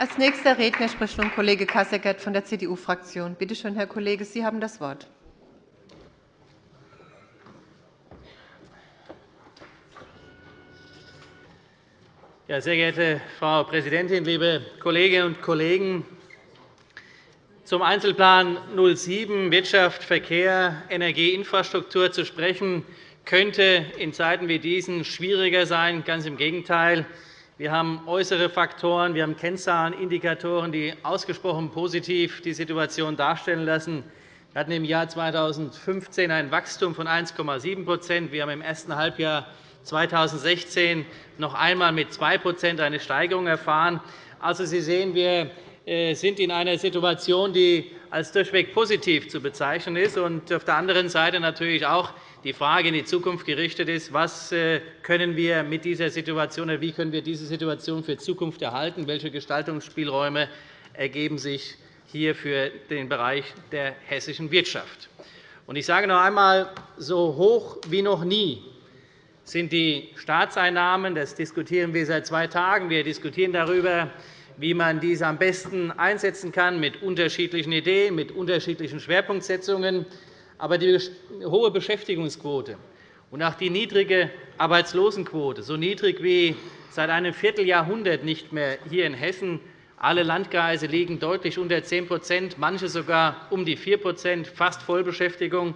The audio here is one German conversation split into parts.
Als nächster Redner spricht nun Kollege Kasseckert von der CDU-Fraktion. Bitte schön, Herr Kollege, Sie haben das Wort. Ja, sehr geehrte Frau Präsidentin, liebe Kolleginnen und Kollegen! Zum Einzelplan 07 Wirtschaft, Verkehr, Energie, Infrastruktur zu sprechen, könnte in Zeiten wie diesen schwieriger sein. Ganz im Gegenteil. Wir haben äußere Faktoren, wir haben Kennzahlen, Indikatoren, die ausgesprochen positiv die Situation darstellen lassen. Wir hatten im Jahr 2015 ein Wachstum von 1,7% Wir haben im ersten Halbjahr 2016 noch einmal mit 2% eine Steigerung erfahren. Also, Sie sehen, wir äh, sind in einer Situation, die als durchweg positiv zu bezeichnen ist, und auf der anderen Seite natürlich auch die Frage in die Zukunft gerichtet ist, was äh, können wir mit dieser Situation oder wie können wir diese Situation für Zukunft erhalten, welche Gestaltungsspielräume ergeben sich hier für den Bereich der hessischen Wirtschaft. Ich sage noch einmal, so hoch wie noch nie sind die Staatseinnahmen. Das diskutieren wir seit zwei Tagen. Wir diskutieren darüber, wie man diese am besten einsetzen kann, mit unterschiedlichen Ideen, mit unterschiedlichen Schwerpunktsetzungen. Aber die hohe Beschäftigungsquote und auch die niedrige Arbeitslosenquote, so niedrig wie seit einem Vierteljahrhundert nicht mehr hier in Hessen, alle Landkreise liegen deutlich unter 10% manche sogar um die 4% fast Vollbeschäftigung.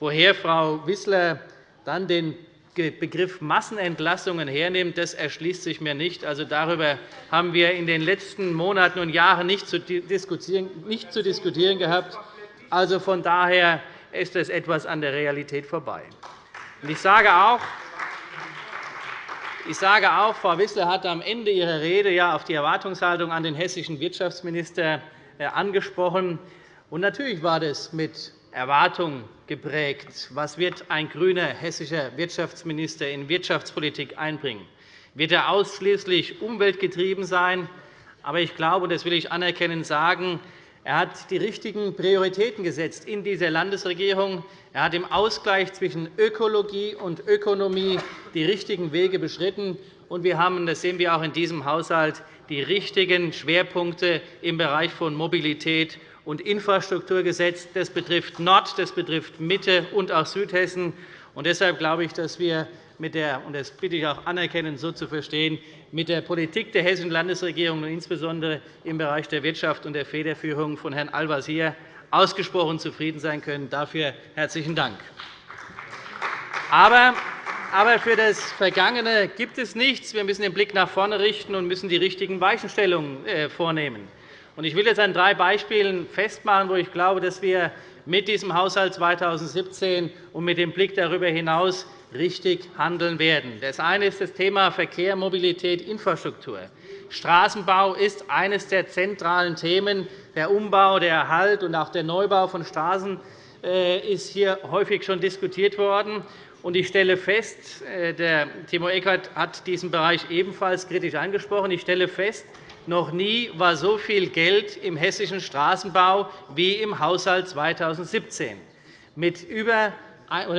Woher Frau Wissler dann den Begriff Massenentlassungen hernimmt, das erschließt sich mir nicht. Also, darüber haben wir in den letzten Monaten und Jahren nicht zu diskutieren, nicht zu diskutieren gehabt. Also, von daher ist es etwas an der Realität vorbei. Ich sage auch, ich sage auch, Frau Wissler hat am Ende ihrer Rede auf die Erwartungshaltung an den hessischen Wirtschaftsminister äh, angesprochen. Natürlich war das mit Erwartung geprägt. Was wird ein grüner hessischer Wirtschaftsminister in Wirtschaftspolitik einbringen? Wird er ausschließlich umweltgetrieben sein? Aber ich glaube, das will ich anerkennend sagen, er hat die richtigen Prioritäten gesetzt in dieser Landesregierung. Er hat im Ausgleich zwischen Ökologie und Ökonomie die richtigen Wege beschritten. Und wir haben, das sehen wir auch in diesem Haushalt, die richtigen Schwerpunkte im Bereich von Mobilität und Infrastruktur gesetzt. Das betrifft Nord-, das betrifft Mitte und auch Südhessen. Und deshalb glaube ich, dass wir mit der, und das bitte ich auch anerkennend so zu verstehen, mit der Politik der hessischen Landesregierung und insbesondere im Bereich der Wirtschaft und der Federführung von Herrn Al-Wazir ausgesprochen zufrieden sein können. Dafür herzlichen Dank. Aber für das Vergangene gibt es nichts. Wir müssen den Blick nach vorne richten und müssen die richtigen Weichenstellungen äh, vornehmen. Ich will jetzt an drei Beispielen festmachen, wo ich glaube, dass wir mit diesem Haushalt 2017 und mit dem Blick darüber hinaus richtig handeln werden. Das eine ist das Thema Verkehr, Mobilität, Infrastruktur. Straßenbau ist eines der zentralen Themen. Der Umbau, der Erhalt und auch der Neubau von Straßen äh, ist hier häufig schon diskutiert worden. Ich stelle fest, äh, der Timo Eckert hat diesen Bereich ebenfalls kritisch angesprochen. Ich stelle fest, noch nie war so viel Geld im hessischen Straßenbau wie im Haushalt 2017. Mit über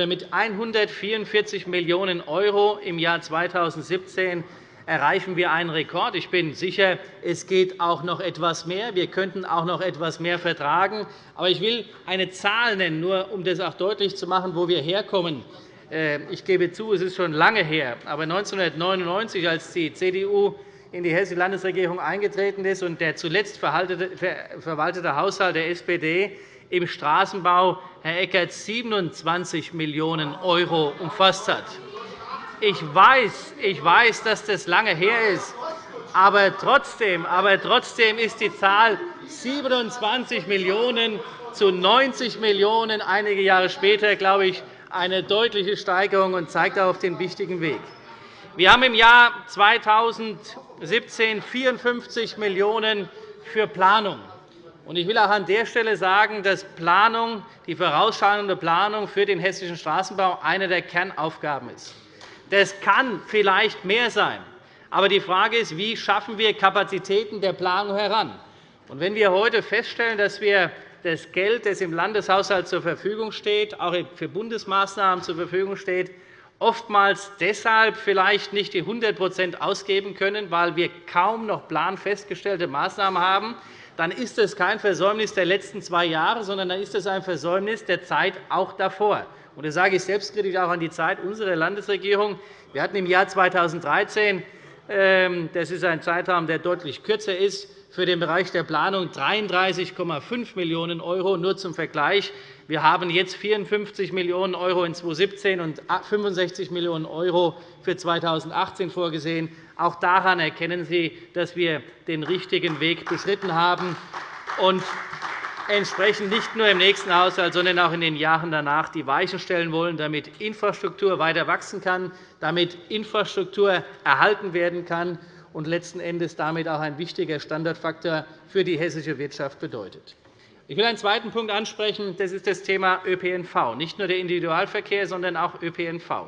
mit 144 Millionen € im Jahr 2017 erreichen wir einen Rekord. Ich bin sicher, es geht auch noch etwas mehr. Wir könnten auch noch etwas mehr vertragen. Aber ich will eine Zahl nennen, nur um das auch deutlich zu machen, wo wir herkommen. Äh, ich gebe zu, es ist schon lange her. Aber 1999, als die CDU in die Hessische Landesregierung eingetreten ist und der zuletzt verwaltete Haushalt der SPD im Straßenbau, Herr Eckert, 27 Millionen € umfasst hat. Ich weiß, ich weiß, dass das lange her ist, aber trotzdem, aber trotzdem ist die Zahl 27 Millionen € zu 90 Millionen € einige Jahre später, glaube ich, eine deutliche Steigerung und zeigt auf den wichtigen Weg. Wir haben im Jahr 2017 54 Millionen € für Planung. Ich will auch an der Stelle sagen, dass Planung, die vorausschauende Planung für den hessischen Straßenbau eine der Kernaufgaben ist. Das kann vielleicht mehr sein. Aber die Frage ist, wie schaffen wir Kapazitäten der Planung heran? Wenn wir heute feststellen, dass wir das Geld, das im Landeshaushalt zur Verfügung steht, auch für Bundesmaßnahmen zur Verfügung steht, oftmals deshalb vielleicht nicht die 100% ausgeben können, weil wir kaum noch planfestgestellte Maßnahmen haben, dann ist es kein Versäumnis der letzten zwei Jahre, sondern dann ist es ein Versäumnis der Zeit auch davor. Und das sage ich selbstkritisch auch an die Zeit unserer Landesregierung. Wir hatten im Jahr 2013 ähm, das ist ein Zeitraum, der deutlich kürzer ist, für den Bereich der Planung 33,5 Millionen €. Nur zum Vergleich. Wir haben jetzt 54 Millionen € in 2017 und 65 Millionen € für 2018 vorgesehen. Auch daran erkennen Sie, dass wir den richtigen Weg beschritten haben und entsprechend nicht nur im nächsten Haushalt, sondern auch in den Jahren danach die Weichen stellen wollen, damit Infrastruktur weiter wachsen kann, damit Infrastruktur erhalten werden kann und letzten Endes damit auch ein wichtiger Standortfaktor für die hessische Wirtschaft bedeutet. Ich will einen zweiten Punkt ansprechen. Das ist das Thema ÖPNV. Nicht nur der Individualverkehr, sondern auch ÖPNV.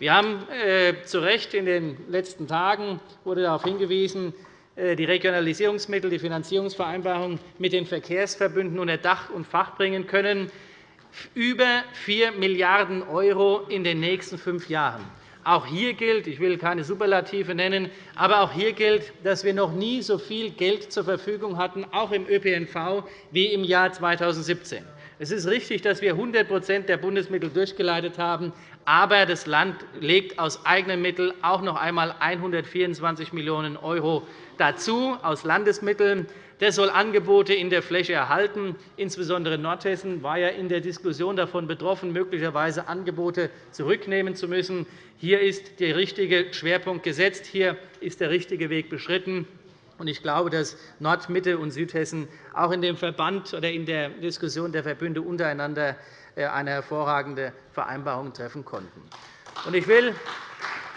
Wir haben äh, zu Recht in den letzten Tagen wurde darauf hingewiesen, äh, die Regionalisierungsmittel, die Finanzierungsvereinbarung mit den Verkehrsverbünden unter Dach und Fach bringen können, über 4 Milliarden € in den nächsten fünf Jahren. Auch hier gilt, ich will keine Superlative nennen, aber auch hier gilt, dass wir noch nie so viel Geld zur Verfügung hatten, auch im ÖPNV, wie im Jahr 2017. Es ist richtig, dass wir 100% der Bundesmittel durchgeleitet haben, aber das Land legt aus eigenen Mitteln auch noch einmal 124 Millionen € dazu aus Landesmitteln. Das soll Angebote in der Fläche erhalten. Insbesondere Nordhessen war ja in der Diskussion davon betroffen, möglicherweise Angebote zurücknehmen zu müssen. Hier ist der richtige Schwerpunkt gesetzt. Hier ist der richtige Weg beschritten. Ich glaube, dass Nord-, Mitte- und Südhessen auch in dem Verband oder in der Diskussion der Verbünde untereinander äh, eine hervorragende Vereinbarung treffen konnten. Ich will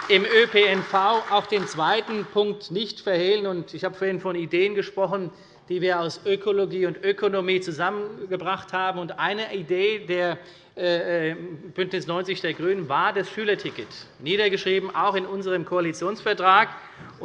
im ÖPNV auch den zweiten Punkt nicht verhehlen. Ich habe vorhin von Ideen gesprochen, die wir aus Ökologie und Ökonomie zusammengebracht haben. Eine Idee der äh, äh, BÜNDNIS 90 der GRÜNEN war das Schülerticket, niedergeschrieben auch in unserem Koalitionsvertrag.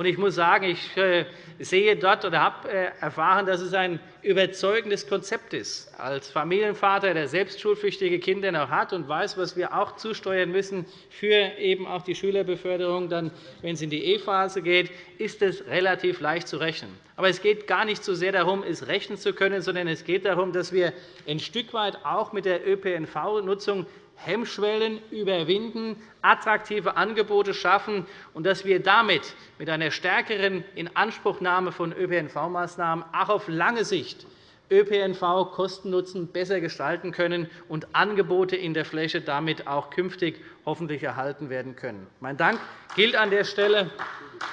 Ich muss sagen, ich äh, sehe dort oder habe erfahren, dass es ein überzeugendes Konzept ist. Als Familienvater, der selbst schulpflichtige Kinder noch hat und weiß, was wir auch zusteuern müssen für eben auch die Schülerbeförderung, dann, wenn es in die E-Phase geht, ist es relativ leicht zu rechnen. Aber es geht gar nicht so sehr darum, es rechnen zu können, sondern es geht darum, dass wir ein Stück weit auch mit der ÖPNV-Nutzung Hemmschwellen überwinden, attraktive Angebote schaffen und dass wir damit mit einer stärkeren Inanspruchnahme von ÖPNV-Maßnahmen auch auf lange Sicht ÖPNV Kosten-Nutzen besser gestalten können und Angebote in der Fläche damit auch künftig hoffentlich erhalten werden können. Mein Dank gilt an der Stelle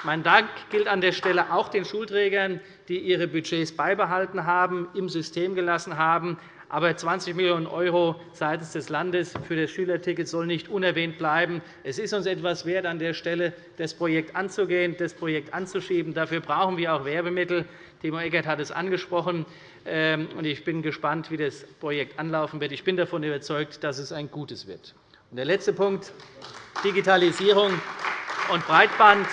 mein Dank gilt an der Stelle auch den Schulträgern, die ihre Budgets beibehalten haben, im System gelassen haben, aber 20 Millionen € seitens des Landes für das Schülerticket soll nicht unerwähnt bleiben. Es ist uns etwas wert, an der Stelle das Projekt anzugehen, das Projekt anzuschieben. Dafür brauchen wir auch Werbemittel. Timo Eckert hat es angesprochen. Ähm, ich bin gespannt, wie das Projekt anlaufen wird. Ich bin davon überzeugt, dass es ein gutes wird. Der letzte Punkt, Digitalisierung und Breitband.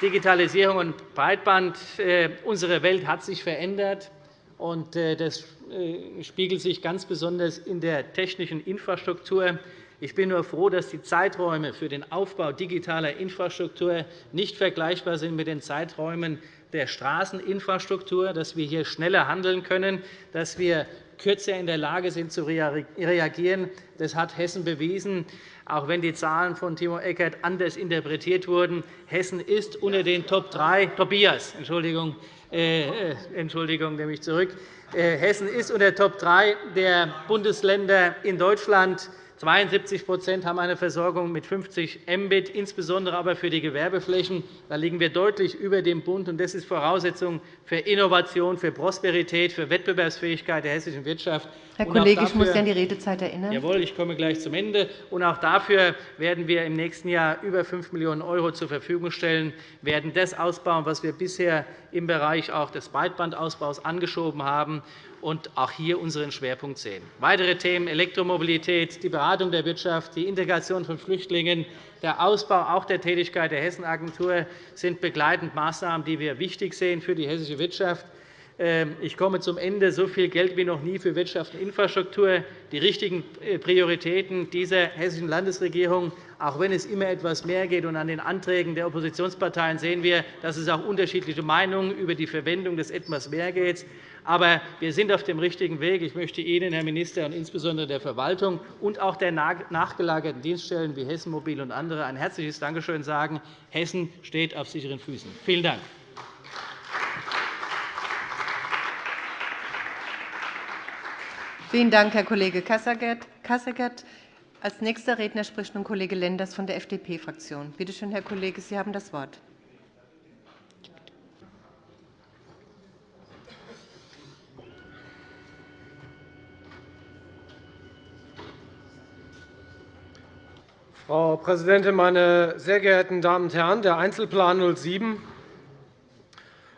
Digitalisierung und Breitband. Äh, unsere Welt hat sich verändert. Äh, das äh, spiegelt sich ganz besonders in der technischen Infrastruktur. Ich bin nur froh, dass die Zeiträume für den Aufbau digitaler Infrastruktur nicht vergleichbar sind mit den Zeiträumen der Straßeninfrastruktur, dass wir hier schneller handeln können, dass wir kürzer in der Lage sind, zu reagieren. Das hat Hessen bewiesen, auch wenn die Zahlen von Timo Eckert anders interpretiert wurden. Hessen ist unter den Top 3 Tobias, Entschuldigung, äh, äh, Entschuldigung, nehme ich zurück. Äh, Hessen ist unter Top 3 der Bundesländer in Deutschland. 72% haben eine Versorgung mit 50 Mbit, insbesondere aber für die Gewerbeflächen. Da liegen wir deutlich über dem Bund. Das ist Voraussetzung für Innovation, für Prosperität, für Wettbewerbsfähigkeit der hessischen Wirtschaft. Herr Kollege, dafür, ich muss Sie an die Redezeit erinnern. Jawohl, ich komme gleich zum Ende. Und auch dafür werden wir im nächsten Jahr über 5 Millionen € zur Verfügung stellen, werden das ausbauen, was wir bisher im Bereich auch des Breitbandausbaus angeschoben haben und auch hier unseren Schwerpunkt sehen. Weitere Themen Elektromobilität, die Beratung der Wirtschaft, die Integration von Flüchtlingen, der Ausbau auch der Tätigkeit der Hessenagentur sind begleitend Maßnahmen, die wir wichtig sehen für die hessische Wirtschaft. ähm, ich komme zum Ende. So viel Geld wie noch nie für Wirtschaft und Infrastruktur. Die richtigen äh, Prioritäten dieser hessischen Landesregierung, auch wenn es immer etwas mehr geht. Und an den Anträgen der Oppositionsparteien sehen wir, dass es auch unterschiedliche Meinungen über die Verwendung des etwas mehr geht. Aber wir sind auf dem richtigen Weg. Ich möchte Ihnen, Herr Minister, und insbesondere der Verwaltung und auch der nachgelagerten Dienststellen wie Hessen Mobil und andere ein herzliches Dankeschön sagen. Hessen steht auf sicheren Füßen. Vielen Dank. Vielen Dank, Herr Kollege Kasseckert. Als nächster Redner spricht nun Kollege Lenders von der FDP-Fraktion. Bitte schön, Herr Kollege, Sie haben das Wort. Frau Präsidentin, meine sehr geehrten Damen und Herren! Der Einzelplan 07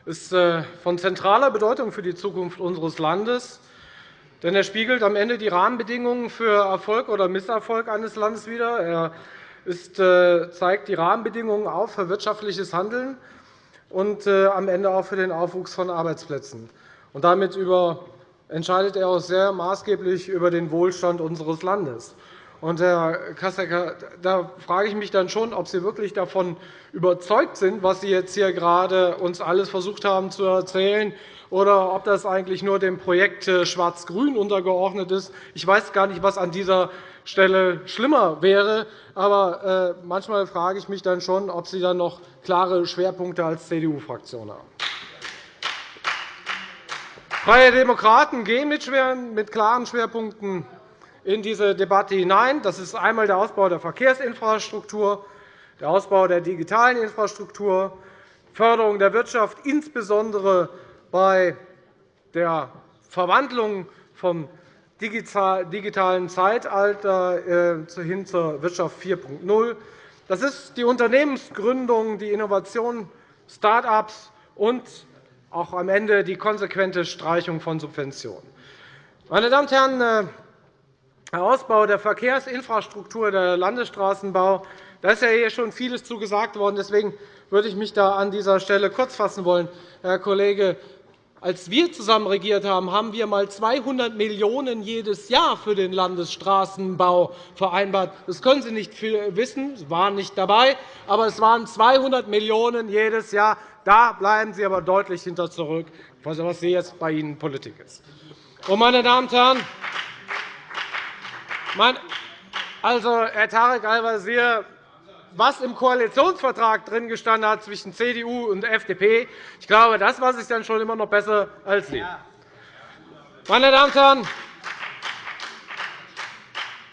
ist äh, von zentraler Bedeutung für die Zukunft unseres Landes. Denn er spiegelt am Ende die Rahmenbedingungen für Erfolg oder Misserfolg eines Landes wider. Er äh, zeigt die Rahmenbedingungen auf für wirtschaftliches Handeln und äh, am Ende auch für den Aufwuchs von Arbeitsplätzen. Und damit entscheidet er auch sehr maßgeblich über den Wohlstand unseres Landes. Und, Herr Kassecker, da frage ich mich dann schon, ob Sie wirklich davon überzeugt sind, was Sie jetzt hier gerade uns alles versucht haben zu erzählen, oder ob das eigentlich nur dem Projekt äh, Schwarz-Grün untergeordnet ist. Ich weiß gar nicht, was an dieser Stelle schlimmer wäre. Aber äh, manchmal frage ich mich dann schon, ob Sie dann noch klare Schwerpunkte als CDU-Fraktion haben. Freie Demokraten gehen mit klaren Schwerpunkten in diese Debatte hinein. Das ist einmal der Ausbau der Verkehrsinfrastruktur, der Ausbau der digitalen Infrastruktur, Förderung der Wirtschaft, insbesondere bei der Verwandlung vom digitalen Zeitalter äh, hin zur Wirtschaft 4.0. Das ist die Unternehmensgründung, die Innovation, Start-ups und auch am Ende die konsequente Streichung von Subventionen. Meine Damen und Herren, äh, Ausbau der Verkehrsinfrastruktur, der Landesstraßenbau, da ist ja hier schon vieles zu gesagt worden. Deswegen würde ich mich da an dieser Stelle kurz fassen wollen. Herr Kollege als wir zusammen regiert haben, haben wir einmal 200 Millionen € jedes Jahr für den Landesstraßenbau vereinbart. Das können Sie nicht wissen, Sie waren nicht dabei, aber es waren 200 Millionen € jedes Jahr. Da bleiben Sie aber deutlich hinter zurück, was jetzt bei Ihnen Politik ist. Meine Damen und Herren, also, Herr Tarek Al-Wazir was im Koalitionsvertrag drin gestanden hat zwischen CDU und FDP. Ich glaube, das weiß ich dann schon immer noch besser als Sie. Meine Damen und Herren,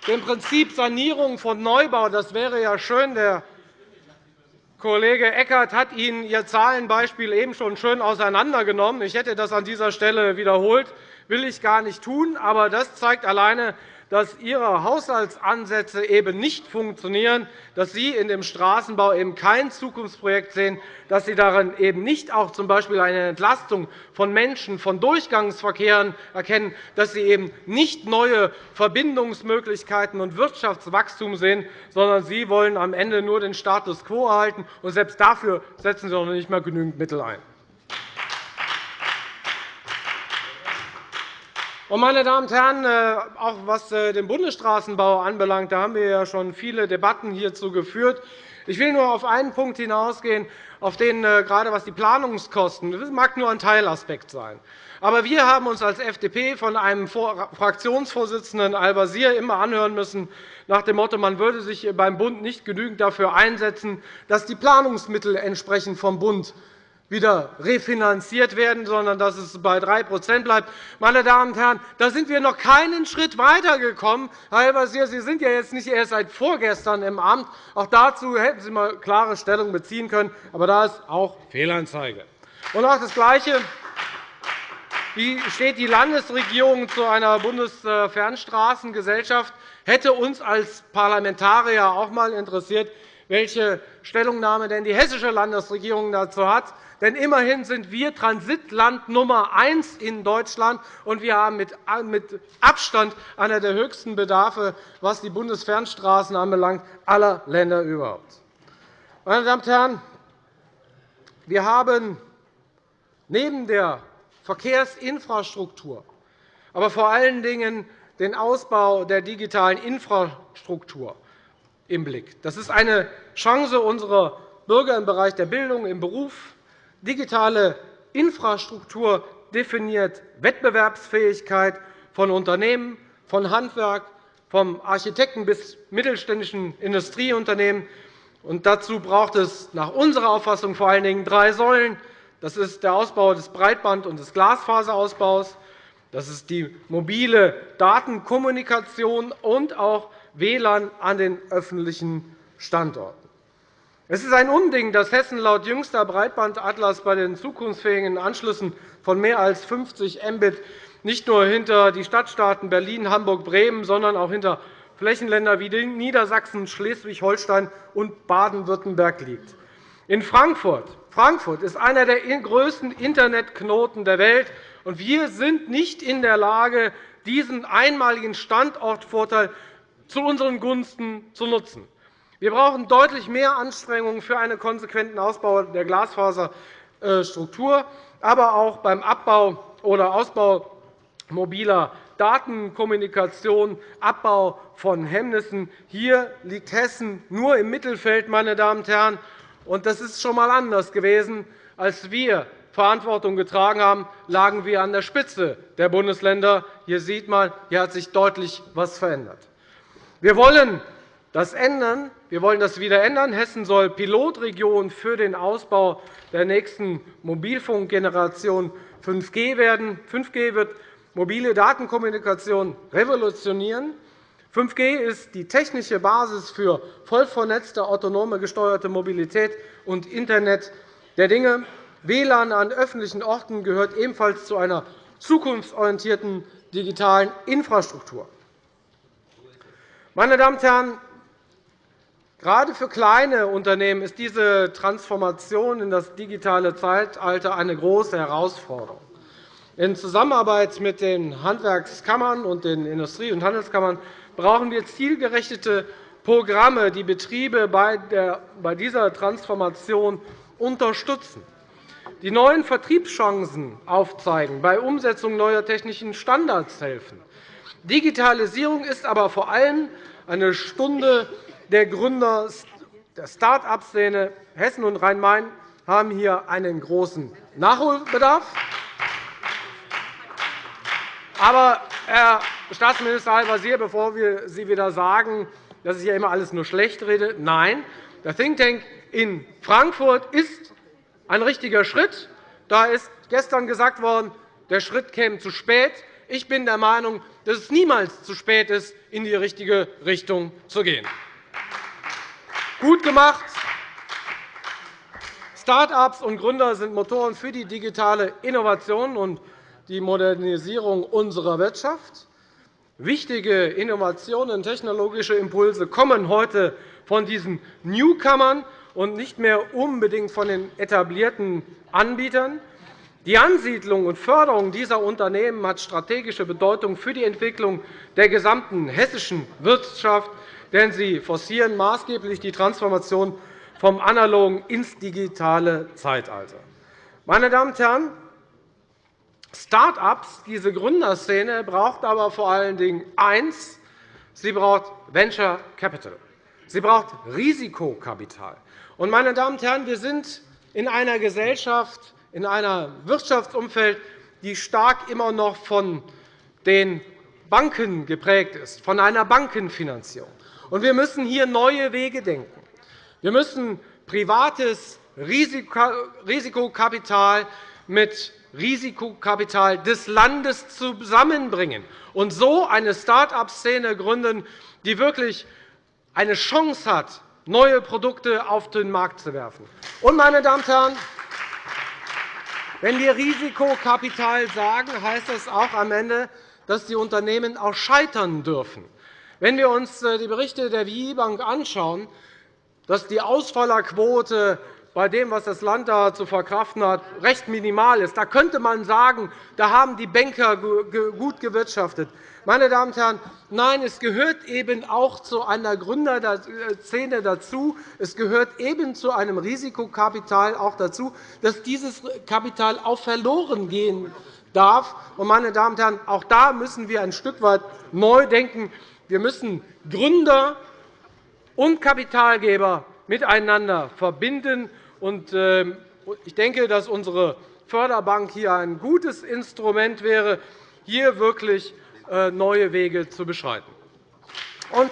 dem Prinzip Sanierung von Neubau, das wäre ja schön. Der Kollege Eckert hat Ihnen Ihr Zahlenbeispiel eben schon schön auseinandergenommen. Ich hätte das an dieser Stelle wiederholt. Will ich gar nicht tun. Aber das zeigt alleine, dass Ihre Haushaltsansätze eben nicht funktionieren, dass Sie in dem Straßenbau eben kein Zukunftsprojekt sehen, dass Sie darin eben nicht auch z. B. eine Entlastung von Menschen, von Durchgangsverkehren erkennen, dass Sie eben nicht neue Verbindungsmöglichkeiten und Wirtschaftswachstum sehen, sondern Sie wollen am Ende nur den Status quo erhalten. Und selbst dafür setzen Sie noch nicht einmal genügend Mittel ein. Meine Damen und Herren, äh, auch was äh, den Bundesstraßenbau anbelangt, da haben wir ja schon viele Debatten hierzu geführt. Ich will nur auf einen Punkt hinausgehen, auf den äh, gerade was die Planungskosten das mag nur ein Teilaspekt sein. Aber wir haben uns als FDP von einem Fraktionsvorsitzenden Al-Wazir immer anhören müssen, nach dem Motto, man würde sich beim Bund nicht genügend dafür einsetzen, dass die Planungsmittel entsprechend vom Bund wieder refinanziert werden, sondern dass es bei 3% bleibt. Meine Damen und Herren, da sind wir noch keinen Schritt weitergekommen. Herr Al-Wazir, Sie sind ja jetzt nicht erst seit vorgestern im Amt. Auch dazu hätten Sie einmal klare Stellung beziehen können. Aber da ist auch Fehlanzeige. Und auch das Gleiche. Wie steht die Landesregierung zu einer Bundesfernstraßengesellschaft? Hätte uns als Parlamentarier auch einmal interessiert, welche Stellungnahme denn die hessische Landesregierung dazu hat. Denn immerhin sind wir Transitland Nummer eins in Deutschland, und wir haben mit Abstand einer der höchsten Bedarfe, was die Bundesfernstraßen anbelangt, aller Länder überhaupt. Meine Damen und Herren, wir haben neben der Verkehrsinfrastruktur, aber vor allen Dingen den Ausbau der digitalen Infrastruktur im Blick. Das ist eine Chance unserer Bürger im Bereich der Bildung, im Beruf. Digitale Infrastruktur definiert Wettbewerbsfähigkeit von Unternehmen, von Handwerk, vom Architekten bis mittelständischen Industrieunternehmen. Und dazu braucht es nach unserer Auffassung vor allen Dingen drei Säulen. Das ist der Ausbau des Breitband- und des Glasfaserausbaus. Das ist die mobile Datenkommunikation und auch WLAN an den öffentlichen Standorten. Es ist ein Unding, dass Hessen laut jüngster Breitbandatlas bei den zukunftsfähigen Anschlüssen von mehr als 50 Mbit nicht nur hinter die Stadtstaaten Berlin, Hamburg, Bremen, sondern auch hinter Flächenländer wie Niedersachsen, Schleswig-Holstein und Baden-Württemberg liegt. In Frankfurt Frankfurt ist einer der größten Internetknoten der Welt, und wir sind nicht in der Lage, diesen einmaligen Standortvorteil zu unseren Gunsten zu nutzen. Wir brauchen deutlich mehr Anstrengungen für einen konsequenten Ausbau der Glasfaserstruktur, aber auch beim Abbau oder Ausbau mobiler Datenkommunikation, Abbau von Hemmnissen. Hier liegt Hessen nur im Mittelfeld. Meine Damen und Herren. das ist schon einmal anders gewesen, als wir Verantwortung getragen haben, lagen wir an der Spitze der Bundesländer. Hier sieht man, hier hat sich deutlich etwas verändert. Wir wollen das ändern. Wir wollen das wieder ändern. Hessen soll Pilotregion für den Ausbau der nächsten Mobilfunkgeneration 5G werden. 5G wird mobile Datenkommunikation revolutionieren. 5G ist die technische Basis für voll vernetzte, autonome gesteuerte Mobilität und Internet der Dinge. WLAN an öffentlichen Orten gehört ebenfalls zu einer zukunftsorientierten digitalen Infrastruktur. Meine Damen und Herren, gerade für kleine Unternehmen ist diese Transformation in das digitale Zeitalter eine große Herausforderung. In Zusammenarbeit mit den Handwerkskammern und den Industrie- und Handelskammern brauchen wir zielgerichtete Programme, die Betriebe bei dieser Transformation unterstützen, die neuen Vertriebschancen aufzeigen, bei Umsetzung neuer technischen Standards helfen. Digitalisierung ist aber vor allem eine Stunde der Gründer der Start-up-Szene. Hessen und Rhein-Main haben hier einen großen Nachholbedarf. Aber, Herr Staatsminister Al-Wazir, bevor Sie wieder sagen, dass ich hier immer alles nur schlecht rede, nein, der Think Tank in Frankfurt ist ein richtiger Schritt. Da ist gestern gesagt worden, der Schritt käme zu spät. Ich bin der Meinung, dass es niemals zu spät ist, in die richtige Richtung zu gehen. Gut gemacht. Start-ups und Gründer sind Motoren für die digitale Innovation die Modernisierung unserer Wirtschaft. Wichtige Innovationen und technologische Impulse kommen heute von diesen Newcomern und nicht mehr unbedingt von den etablierten Anbietern. Die Ansiedlung und Förderung dieser Unternehmen hat strategische Bedeutung für die Entwicklung der gesamten hessischen Wirtschaft, denn sie forcieren maßgeblich die Transformation vom analogen ins digitale Zeitalter. Meine Damen und Herren, Start-ups, diese Gründerszene, braucht aber vor allen Dingen eins. Sie braucht Venture Capital. Sie braucht Risikokapital. meine Damen und Herren, wir sind in einer Gesellschaft, in einem Wirtschaftsumfeld, die stark immer noch von den Banken geprägt ist, von einer Bankenfinanzierung. wir müssen hier neue Wege denken. Wir müssen privates Risikokapital mit Risikokapital des Landes zusammenbringen und so eine Start-up-Szene gründen, die wirklich eine Chance hat, neue Produkte auf den Markt zu werfen. Und, meine Damen und Herren, wenn wir Risikokapital sagen, heißt das auch am Ende, dass die Unternehmen auch scheitern dürfen. Wenn wir uns äh, die Berichte der WI Bank anschauen, dass die Ausfallerquote bei dem, was das Land da zu verkraften hat, recht minimal ist. Da könnte man sagen, da haben die Banker gut gewirtschaftet. Meine Damen und Herren, nein, es gehört eben auch zu einer Gründerszene dazu. Es gehört eben zu einem Risikokapital auch dazu, dass dieses Kapital auch verloren gehen darf. Meine Damen und Herren, auch da müssen wir ein Stück weit neu denken. Wir müssen Gründer und Kapitalgeber miteinander verbinden. Ähm, ich denke, dass unsere Förderbank hier ein gutes Instrument wäre, hier wirklich äh, neue Wege zu beschreiten. Und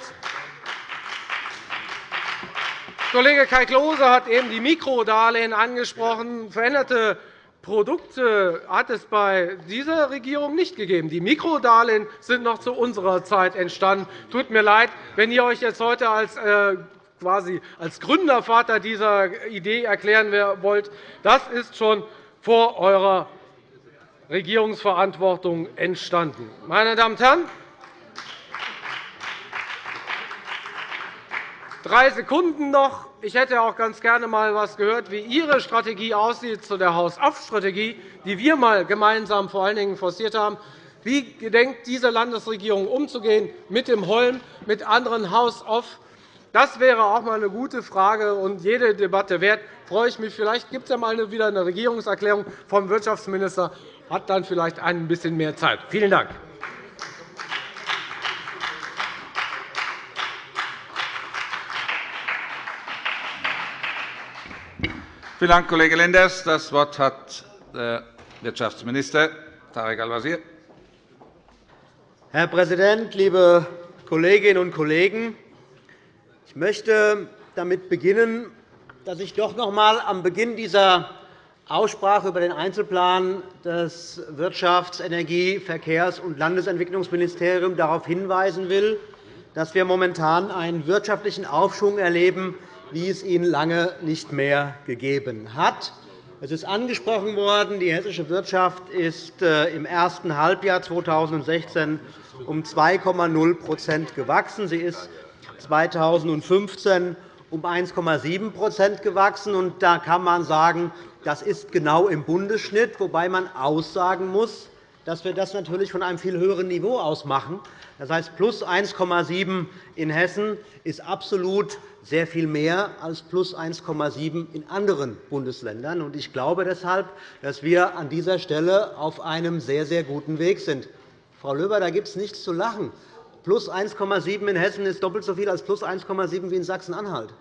Kollege Kai Klose hat eben die Mikrodarlehen angesprochen. Veränderte Produkte hat es bei dieser Regierung nicht gegeben. Die Mikrodarlehen sind noch zu unserer Zeit entstanden. Tut mir leid, wenn ihr euch jetzt heute als äh, quasi als Gründervater dieser Idee erklären wollt. Das ist schon vor eurer Regierungsverantwortung entstanden. Meine Damen und Herren, drei Sekunden noch. Ich hätte auch ganz gerne einmal etwas gehört, wie Ihre Strategie aussieht zu der Haus-auf-Strategie, die wir mal gemeinsam vor allen Dingen forciert haben. Wie gedenkt diese Landesregierung umzugehen mit dem Holm, mit anderen Haus-auf? Das wäre auch einmal eine gute Frage und jede Debatte wert. Freue ich mich. Vielleicht gibt es ja mal wieder eine Regierungserklärung vom Wirtschaftsminister hat dann vielleicht ein bisschen mehr Zeit. Vielen Dank. Vielen Dank, Kollege Lenders. – Das Wort hat der Wirtschaftsminister Tarek Al-Wazir. Herr Präsident, liebe Kolleginnen und Kollegen! Ich möchte damit beginnen, dass ich doch noch einmal am Beginn dieser Aussprache über den Einzelplan des Wirtschafts-, Energie-, Verkehrs- und Landesentwicklungsministeriums darauf hinweisen will, dass wir momentan einen wirtschaftlichen Aufschwung erleben, wie es ihn lange nicht mehr gegeben hat. Es ist angesprochen worden, die hessische Wirtschaft ist äh, im ersten Halbjahr 2016 um 2,0% gewachsen. Sie ist 2015 um 1,7% gewachsen. Da kann man sagen, das ist genau im Bundesschnitt, wobei man aussagen muss, dass wir das natürlich von einem viel höheren Niveau aus machen. Das heißt, plus 1,7 in Hessen ist absolut sehr viel mehr als plus 1,7 in anderen Bundesländern. Ich glaube deshalb, dass wir an dieser Stelle auf einem sehr, sehr guten Weg sind. Frau Löber, da gibt es nichts zu lachen. Plus 1,7 in Hessen ist doppelt so viel als plus 1,7 wie in Sachsen-Anhalt.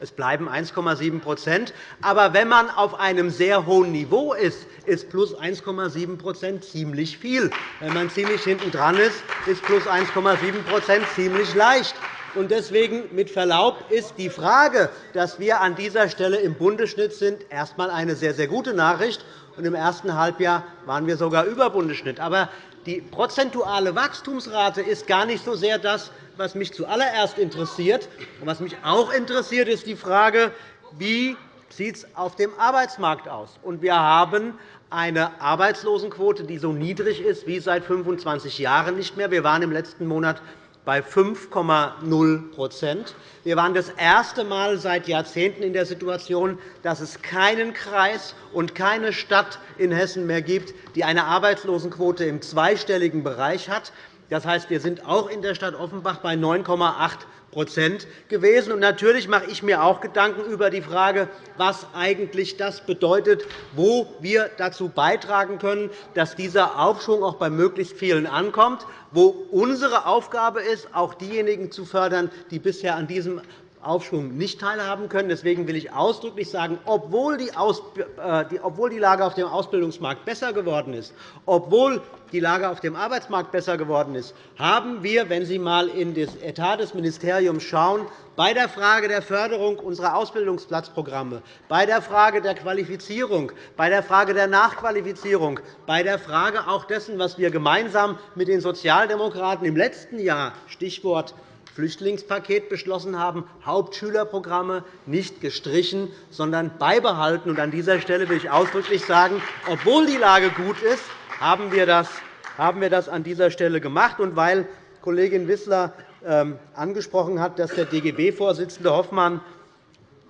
Es bleiben 1,7% Aber wenn man auf einem sehr hohen Niveau ist, ist plus 1,7% ziemlich viel. Wenn man ziemlich hinten dran ist, ist plus 1,7% ziemlich leicht. Deswegen, mit Verlaub, ist die Frage, dass wir an dieser Stelle im Bundesschnitt sind, erst einmal eine sehr, sehr gute Nachricht. Im ersten Halbjahr waren wir sogar über Bundesschnitt. Aber die prozentuale Wachstumsrate ist gar nicht so sehr das, was mich zuallererst interessiert. Was mich auch interessiert, ist die Frage, wie sieht es auf dem Arbeitsmarkt aus. Wir haben eine Arbeitslosenquote, die so niedrig ist wie seit 25 Jahren nicht mehr. Wir waren im letzten Monat bei 5,0% Wir waren das erste Mal seit Jahrzehnten in der Situation, dass es keinen Kreis und keine Stadt in Hessen mehr gibt, die eine Arbeitslosenquote im zweistelligen Bereich hat. Das heißt, wir sind auch in der Stadt Offenbach bei 9,8% gewesen. Und natürlich mache ich mir auch Gedanken über die Frage, was eigentlich das bedeutet, wo wir dazu beitragen können, dass dieser Aufschwung auch bei möglichst vielen ankommt, wo unsere Aufgabe ist, auch diejenigen zu fördern, die bisher an diesem Aufschwung nicht teilhaben können. Deswegen will ich ausdrücklich sagen, obwohl die äh, Lage auf dem Ausbildungsmarkt besser geworden ist, obwohl die Lage auf dem Arbeitsmarkt besser geworden ist, haben wir, wenn Sie einmal in das Etat des Ministeriums schauen, bei der Frage der Förderung unserer Ausbildungsplatzprogramme, bei der Frage der Qualifizierung, bei der Frage der Nachqualifizierung, bei der Frage auch dessen, was wir gemeinsam mit den Sozialdemokraten im letzten Jahr Stichwort Flüchtlingspaket beschlossen haben, Hauptschülerprogramme nicht gestrichen, sondern beibehalten. An dieser Stelle will ich ausdrücklich sagen, obwohl die Lage gut ist, haben wir das an dieser Stelle gemacht. Weil Kollegin Wissler ähm, angesprochen hat, dass der DGB-Vorsitzende Hoffmann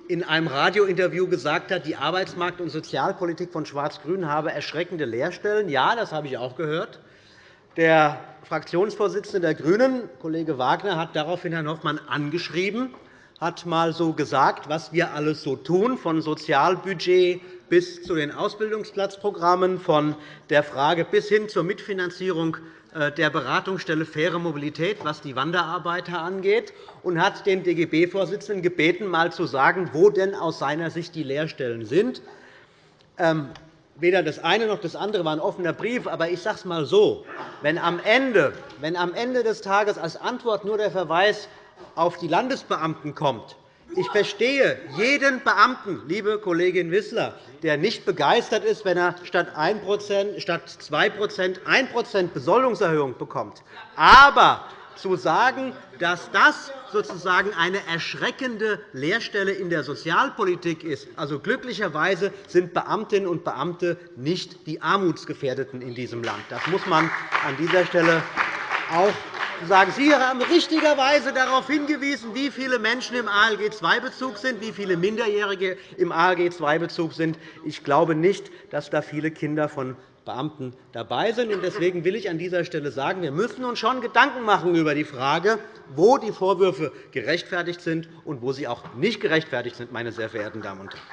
in einem Radiointerview gesagt hat, die Arbeitsmarkt- und Sozialpolitik von Schwarz-Grün habe erschreckende Leerstellen. Ja, das habe ich auch gehört. Der Fraktionsvorsitzende der GRÜNEN, Kollege Wagner, hat daraufhin Herrn Hoffmann angeschrieben, hat einmal so gesagt, was wir alles so tun, von Sozialbudget bis zu den Ausbildungsplatzprogrammen, von der Frage bis hin zur Mitfinanzierung äh, der Beratungsstelle Faire Mobilität, was die Wanderarbeiter angeht, und hat den DGB-Vorsitzenden gebeten, einmal zu sagen, wo denn aus seiner Sicht die Lehrstellen sind. Weder das eine noch das andere war ein offener Brief. Aber ich sage es einmal so. Wenn am, Ende, wenn am Ende des Tages als Antwort nur der Verweis auf die Landesbeamten kommt, ich verstehe jeden Beamten, liebe Kollegin Wissler, der nicht begeistert ist, wenn er statt 1 statt 2% 1% Besoldungserhöhung bekommt. Aber zu sagen, dass das sozusagen eine erschreckende Leerstelle in der Sozialpolitik ist. Also, glücklicherweise sind Beamtinnen und Beamte nicht die Armutsgefährdeten in diesem Land. Das muss man an dieser Stelle auch sagen. Sie haben richtigerweise darauf hingewiesen, wie viele Menschen im ALG-II-Bezug sind, wie viele Minderjährige im ALG-II-Bezug sind. Ich glaube nicht, dass da viele Kinder von Beamten dabei sind. Deswegen will ich an dieser Stelle sagen, wir müssen uns schon Gedanken machen über die Frage, wo die Vorwürfe gerechtfertigt sind und wo sie auch nicht gerechtfertigt sind, meine sehr verehrten Damen und Herren.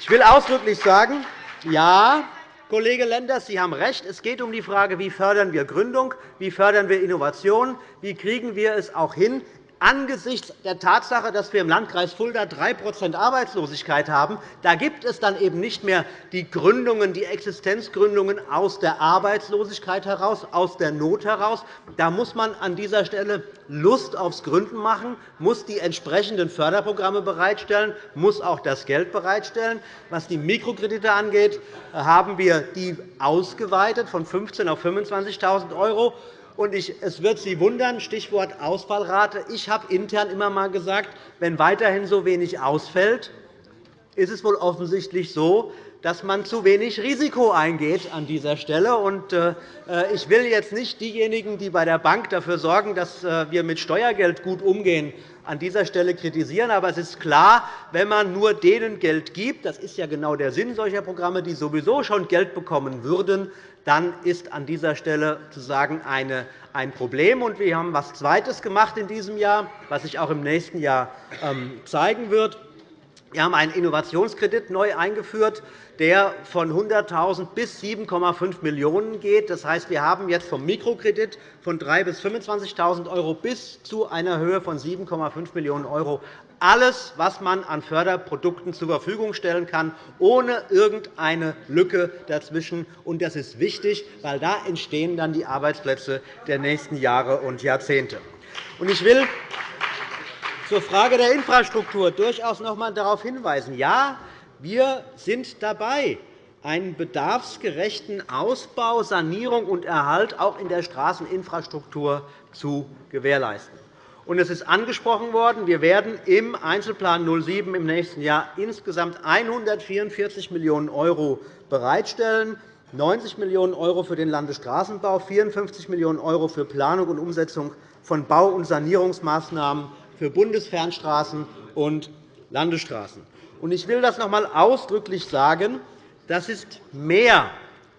Ich will ausdrücklich sagen, ja, Kollege Lenders, Sie haben recht. Es geht um die Frage, wie fördern wir Gründung, wie fördern wir Innovation, wie kriegen wir es auch hin, angesichts der Tatsache, dass wir im Landkreis Fulda 3% Arbeitslosigkeit haben, da gibt es dann eben nicht mehr die Gründungen, die Existenzgründungen aus der Arbeitslosigkeit heraus, aus der Not heraus. Da muss man an dieser Stelle Lust aufs Gründen machen, muss die entsprechenden Förderprogramme bereitstellen, muss auch das Geld bereitstellen. Was die Mikrokredite angeht, haben wir die ausgeweitet von 15.000 auf 25.000 € und es wird Sie wundern, Stichwort Ausfallrate. Ich habe intern immer einmal gesagt, wenn weiterhin so wenig ausfällt, ist es wohl offensichtlich so, dass man zu wenig Risiko eingeht an dieser Stelle. Äh, ich will jetzt nicht diejenigen, die bei der Bank dafür sorgen, dass äh, wir mit Steuergeld gut umgehen, an dieser Stelle kritisieren. Aber es ist klar, wenn man nur denen Geld gibt, das ist ja genau der Sinn solcher Programme, die sowieso schon Geld bekommen würden, dann ist an dieser Stelle sozusagen ein Problem. Wir haben etwas Zweites gemacht in diesem Jahr, was sich auch im nächsten Jahr ähm, zeigen wird. Wir haben einen Innovationskredit neu eingeführt, der von 100.000 bis 7,5 Millionen € geht. Das heißt, wir haben jetzt vom Mikrokredit von 3.000 bis 25.000 € bis zu einer Höhe von 7,5 Millionen € alles, was man an Förderprodukten zur Verfügung stellen kann, ohne irgendeine Lücke dazwischen. Das ist wichtig, weil da entstehen dann die Arbeitsplätze der nächsten Jahre und Jahrzehnte. Ich will zur Frage der Infrastruktur durchaus noch einmal darauf hinweisen. Ja, wir sind dabei, einen bedarfsgerechten Ausbau, Sanierung und Erhalt auch in der Straßeninfrastruktur zu gewährleisten. Es ist angesprochen worden, wir werden im Einzelplan 07 im nächsten Jahr insgesamt 144 Millionen € bereitstellen, 90 Millionen € für den Landesstraßenbau, 54 Millionen € für Planung und Umsetzung von Bau- und Sanierungsmaßnahmen für Bundesfernstraßen und Landesstraßen. Ich will das noch einmal ausdrücklich sagen. Das ist mehr,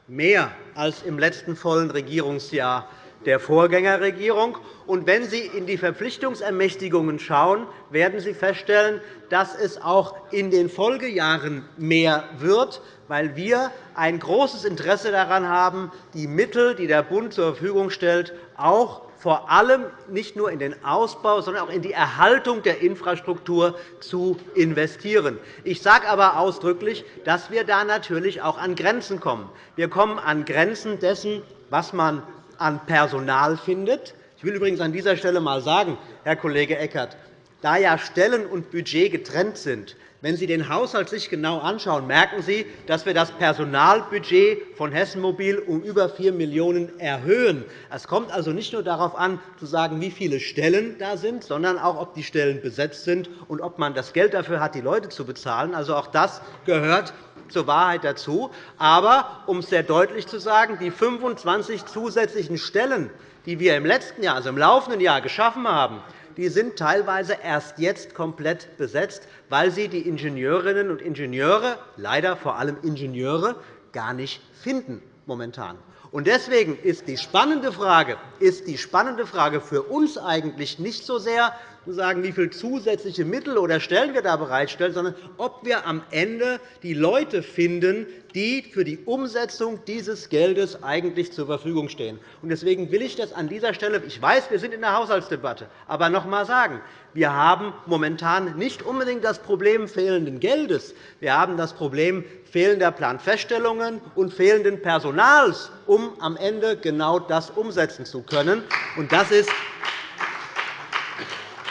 mehr als im letzten vollen Regierungsjahr der Vorgängerregierung. Und wenn Sie in die Verpflichtungsermächtigungen schauen, werden Sie feststellen, dass es auch in den Folgejahren mehr wird, weil wir ein großes Interesse daran haben, die Mittel, die der Bund zur Verfügung stellt, auch vor allem nicht nur in den Ausbau, sondern auch in die Erhaltung der Infrastruktur zu investieren. Ich sage aber ausdrücklich, dass wir da natürlich auch an Grenzen kommen. Wir kommen an Grenzen dessen, was man an Personal findet. Ich will übrigens an dieser Stelle einmal sagen, Herr Kollege Eckert, da ja Stellen und Budget getrennt sind, wenn Sie den Haushalt sich genau anschauen, merken Sie, dass wir das Personalbudget von Hessen Mobil um über 4 Millionen € erhöhen. Es kommt also nicht nur darauf an, zu sagen, wie viele Stellen da sind, sondern auch, ob die Stellen besetzt sind und ob man das Geld dafür hat, die Leute zu bezahlen. Also auch das gehört zur Wahrheit dazu. Aber, um es sehr deutlich zu sagen, die 25 zusätzlichen Stellen, die wir im letzten Jahr, also im laufenden Jahr, geschaffen haben, die sind teilweise erst jetzt komplett besetzt, weil sie die Ingenieurinnen und Ingenieure, leider vor allem Ingenieure, gar nicht finden momentan. Deswegen ist die spannende Frage, ist die spannende Frage für uns eigentlich nicht so sehr, sagen, wie viele zusätzliche Mittel oder Stellen wir da bereitstellen, sondern ob wir am Ende die Leute finden, die für die Umsetzung dieses Geldes eigentlich zur Verfügung stehen. Deswegen will ich das an dieser Stelle, ich weiß, wir sind in der Haushaltsdebatte, aber noch einmal sagen, wir haben momentan nicht unbedingt das Problem fehlenden Geldes. Wir haben das Problem fehlender Planfeststellungen und fehlenden Personals, um am Ende genau das umsetzen zu können. Das ist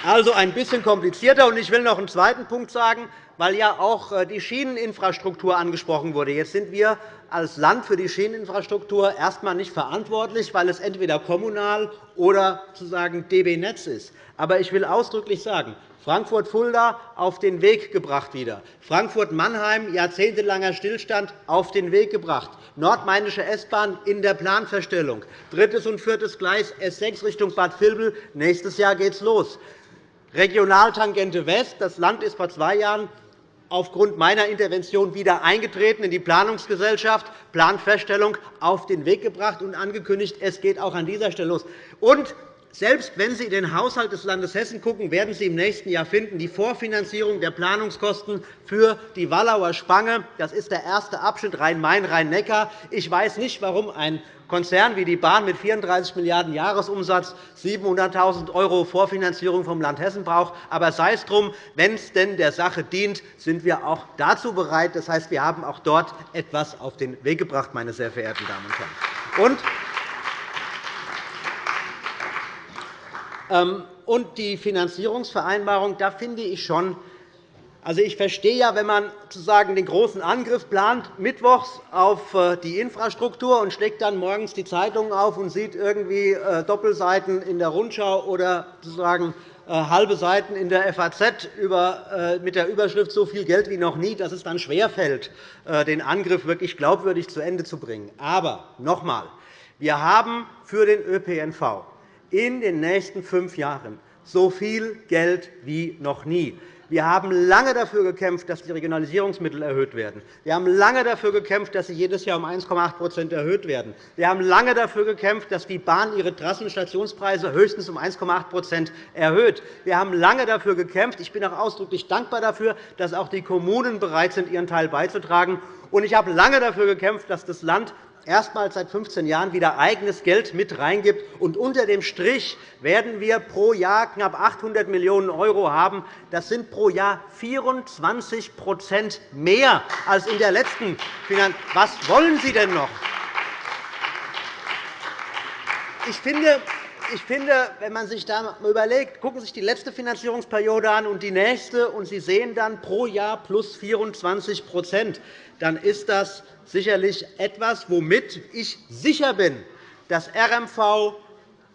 also ein bisschen komplizierter. Ich will noch einen zweiten Punkt sagen, weil ja auch äh, die Schieneninfrastruktur angesprochen wurde. Jetzt sind wir als Land für die Schieneninfrastruktur erst einmal nicht verantwortlich, weil es entweder kommunal oder sozusagen DB Netz ist. Aber ich will ausdrücklich sagen, Frankfurt-Fulda auf den Weg gebracht wieder. Frankfurt-Mannheim, jahrzehntelanger Stillstand, auf den Weg gebracht. Nordmainische S-Bahn in der Planverstellung. Drittes und viertes Gleis S6 Richtung Bad Vilbel. Nächstes Jahr geht es los. Regionaltangente West. Das Land ist vor zwei Jahren aufgrund meiner Intervention wieder eingetreten in die Planungsgesellschaft, Planfeststellung auf den Weg gebracht und angekündigt, es geht auch an dieser Stelle los. Und selbst wenn Sie in den Haushalt des Landes Hessen schauen, werden Sie im nächsten Jahr finden, die Vorfinanzierung der Planungskosten für die Wallauer Spange. Das ist der erste Abschnitt Rhein-Main, Rhein-Neckar. Ich weiß nicht, warum ein Konzern wie die Bahn mit 34 Milliarden € Jahresumsatz 700.000 € Vorfinanzierung vom Land Hessen braucht. Aber sei es drum, wenn es denn der Sache dient, sind wir auch dazu bereit. Das heißt, wir haben auch dort etwas auf den Weg gebracht, meine sehr verehrten Damen und Herren. Ähm, und die Finanzierungsvereinbarung, da finde ich schon, also ich verstehe ja, wenn man sozusagen den großen Angriff plant, mittwochs auf äh, die Infrastruktur und schlägt dann morgens die Zeitungen auf und sieht irgendwie äh, Doppelseiten in der Rundschau oder sozusagen äh, halbe Seiten in der FAZ mit der Überschrift so viel Geld wie noch nie, dass es dann schwerfällt, den Angriff wirklich glaubwürdig zu Ende zu bringen. Aber noch einmal, wir haben für den ÖPNV in den nächsten fünf Jahren so viel Geld wie noch nie. Wir haben lange dafür gekämpft, dass die Regionalisierungsmittel erhöht werden. Wir haben lange dafür gekämpft, dass sie jedes Jahr um 1,8% erhöht werden. Wir haben lange dafür gekämpft, dass die Bahn ihre Trassen- und Stationspreise höchstens um 1,8% erhöht. Wir haben lange dafür gekämpft. Ich bin auch ausdrücklich dankbar dafür, dass auch die Kommunen bereit sind, ihren Teil beizutragen. Ich habe lange dafür gekämpft, dass das Land erstmals seit 15 Jahren wieder eigenes Geld mit reingibt. Und unter dem Strich werden wir pro Jahr knapp 800 Millionen € haben. Das sind pro Jahr 24% mehr als in der letzten Finanz Was wollen Sie denn noch? Ich finde, ich finde, wenn man sich da überlegt, gucken Sie sich die letzte Finanzierungsperiode an und die nächste, und Sie sehen dann pro Jahr plus 24% dann ist das sicherlich etwas, womit ich sicher bin, dass RMV,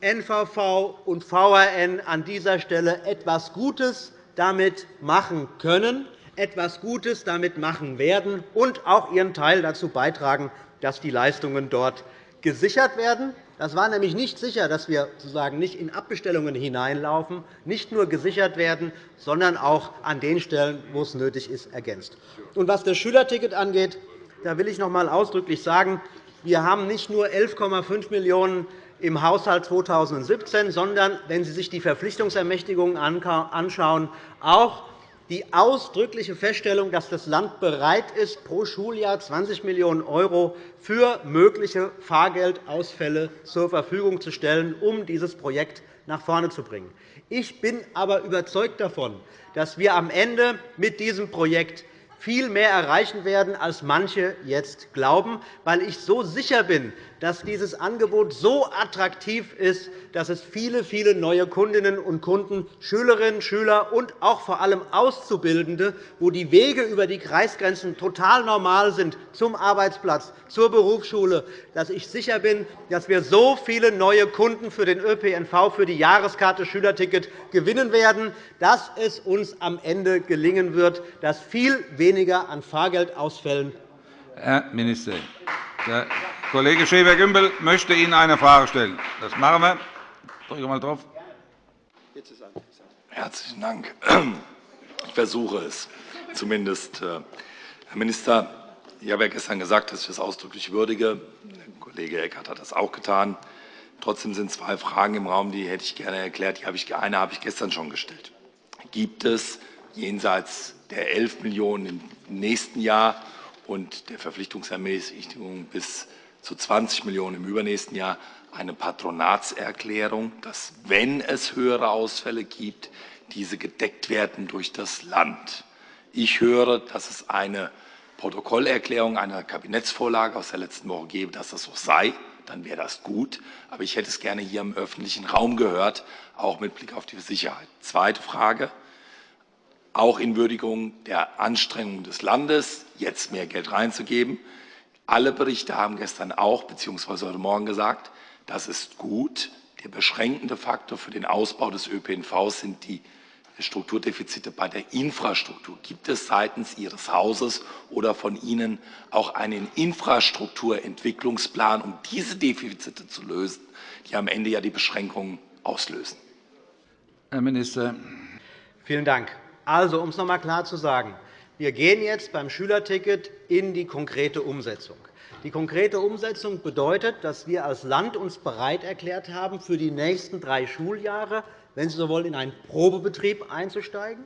NVV und VRN an dieser Stelle etwas Gutes damit machen können, etwas Gutes damit machen werden und auch ihren Teil dazu beitragen, dass die Leistungen dort gesichert werden. Das war nämlich nicht sicher, dass wir sozusagen nicht in Abbestellungen hineinlaufen, nicht nur gesichert werden, sondern auch an den Stellen, wo es nötig ist, ergänzt. Und was das Schülerticket angeht, da will ich noch einmal ausdrücklich sagen, wir haben nicht nur 11,5 Millionen € im Haushalt 2017, sondern, wenn Sie sich die Verpflichtungsermächtigungen anschauen, auch die ausdrückliche Feststellung, dass das Land bereit ist, pro Schuljahr 20 Millionen € für mögliche Fahrgeldausfälle zur Verfügung zu stellen, um dieses Projekt nach vorne zu bringen. Ich bin aber überzeugt davon, dass wir am Ende mit diesem Projekt viel mehr erreichen werden, als manche jetzt glauben, weil ich so sicher bin, dass dieses Angebot so attraktiv ist, dass es viele, viele neue Kundinnen und Kunden, Schülerinnen, Schüler und auch vor allem Auszubildende, wo die Wege über die Kreisgrenzen total normal sind, zum Arbeitsplatz, zur Berufsschule, dass ich sicher bin, dass wir so viele neue Kunden für den ÖPNV, für die Jahreskarte Schülerticket gewinnen werden, dass es uns am Ende gelingen wird, dass viel weniger an Fahrgeldausfällen Herr Minister, der Kollege Schäfer-Gümbel möchte Ihnen eine Frage stellen. Das machen wir. Drücke mal drauf. Herzlichen Dank. Ich versuche es zumindest. Äh, Herr Minister, ich habe ja gestern gesagt, dass ich das ausdrücklich würdige. Der Kollege Eckert hat das auch getan. Trotzdem sind zwei Fragen im Raum, die hätte ich gerne erklärt. Eine habe ich gestern schon gestellt. Gibt es jenseits der 11 Millionen im nächsten Jahr und der Verpflichtungsermächtigung bis zu 20 Millionen im übernächsten Jahr eine Patronatserklärung, dass, wenn es höhere Ausfälle gibt, diese gedeckt werden durch das Land. Ich höre, dass es eine Protokollerklärung einer Kabinettsvorlage aus der letzten Woche gebe, dass das so sei. Dann wäre das gut. Aber ich hätte es gerne hier im öffentlichen Raum gehört, auch mit Blick auf die Sicherheit. Zweite Frage auch in Würdigung der Anstrengungen des Landes, jetzt mehr Geld reinzugeben. Alle Berichte haben gestern auch bzw. heute Morgen gesagt, das ist gut. Der beschränkende Faktor für den Ausbau des ÖPNV sind die Strukturdefizite bei der Infrastruktur. Gibt es seitens Ihres Hauses oder von Ihnen auch einen Infrastrukturentwicklungsplan, um diese Defizite zu lösen, die am Ende ja die Beschränkungen auslösen? Herr Minister. Vielen Dank. Also, um es noch einmal klar zu sagen, wir gehen jetzt beim Schülerticket in die konkrete Umsetzung. Die konkrete Umsetzung bedeutet, dass wir als Land uns bereit erklärt haben, für die nächsten drei Schuljahre, wenn Sie so wollen, in einen Probebetrieb einzusteigen,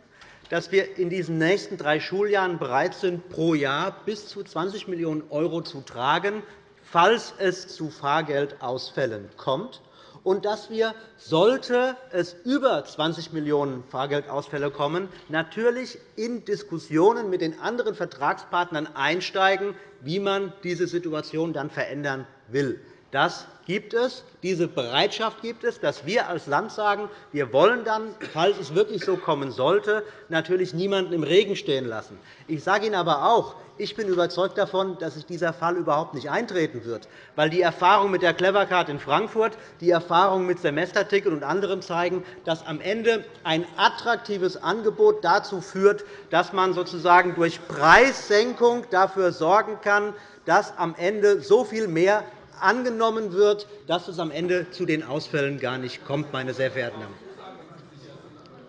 dass wir in diesen nächsten drei Schuljahren bereit sind, pro Jahr bis zu 20 Millionen € zu tragen, falls es zu Fahrgeldausfällen kommt und dass wir, sollte es über 20 Millionen € Fahrgeldausfälle kommen, natürlich in Diskussionen mit den anderen Vertragspartnern einsteigen, wie man diese Situation dann verändern will. Das gibt es, diese Bereitschaft gibt es, dass wir als Land sagen, wir wollen dann, falls es wirklich so kommen sollte, natürlich niemanden im Regen stehen lassen. Ich sage Ihnen aber auch, ich bin überzeugt davon, dass sich dieser Fall überhaupt nicht eintreten wird, weil die Erfahrung mit der Clevercard in Frankfurt, die Erfahrung mit Semesterticket und anderem zeigen, dass am Ende ein attraktives Angebot dazu führt, dass man sozusagen durch Preissenkung dafür sorgen kann, dass am Ende so viel mehr angenommen wird, dass es am Ende zu den Ausfällen gar nicht kommt, meine sehr verehrten Damen.